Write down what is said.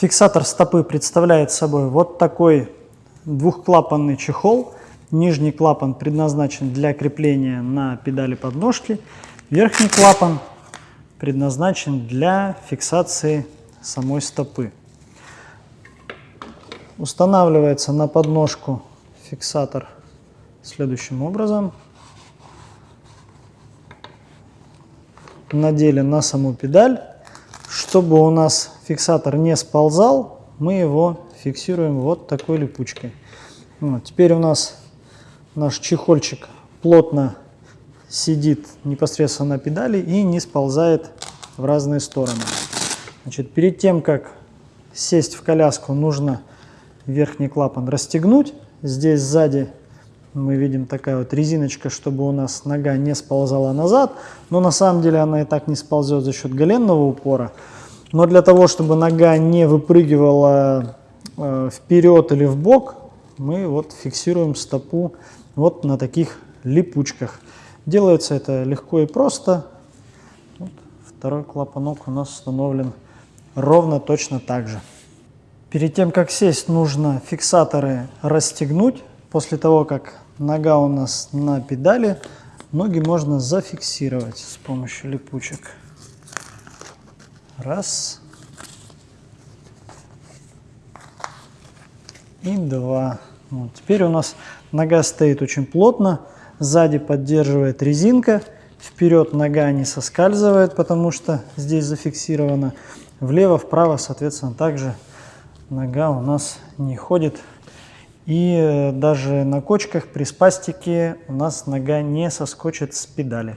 Фиксатор стопы представляет собой вот такой двухклапанный чехол. Нижний клапан предназначен для крепления на педали подножки. Верхний клапан предназначен для фиксации самой стопы. Устанавливается на подножку фиксатор следующим образом. Надели на саму педаль. Чтобы у нас фиксатор не сползал, мы его фиксируем вот такой липучкой. Вот. Теперь у нас наш чехольчик плотно сидит непосредственно на педали и не сползает в разные стороны. Значит, перед тем, как сесть в коляску, нужно верхний клапан расстегнуть. Здесь сзади мы видим такая вот резиночка, чтобы у нас нога не сползала назад. Но на самом деле она и так не сползет за счет голенного упора. Но для того, чтобы нога не выпрыгивала э, вперед или в бок, мы вот фиксируем стопу вот на таких липучках. Делается это легко и просто. Вот второй клапанок у нас установлен ровно точно так же. Перед тем, как сесть, нужно фиксаторы расстегнуть. После того, как нога у нас на педали, ноги можно зафиксировать с помощью липучек. Раз. И два. Вот. Теперь у нас нога стоит очень плотно, сзади поддерживает резинка, вперед нога не соскальзывает, потому что здесь зафиксировано. Влево, вправо, соответственно, также нога у нас не ходит. И э, даже на кочках при спастике у нас нога не соскочит с педали.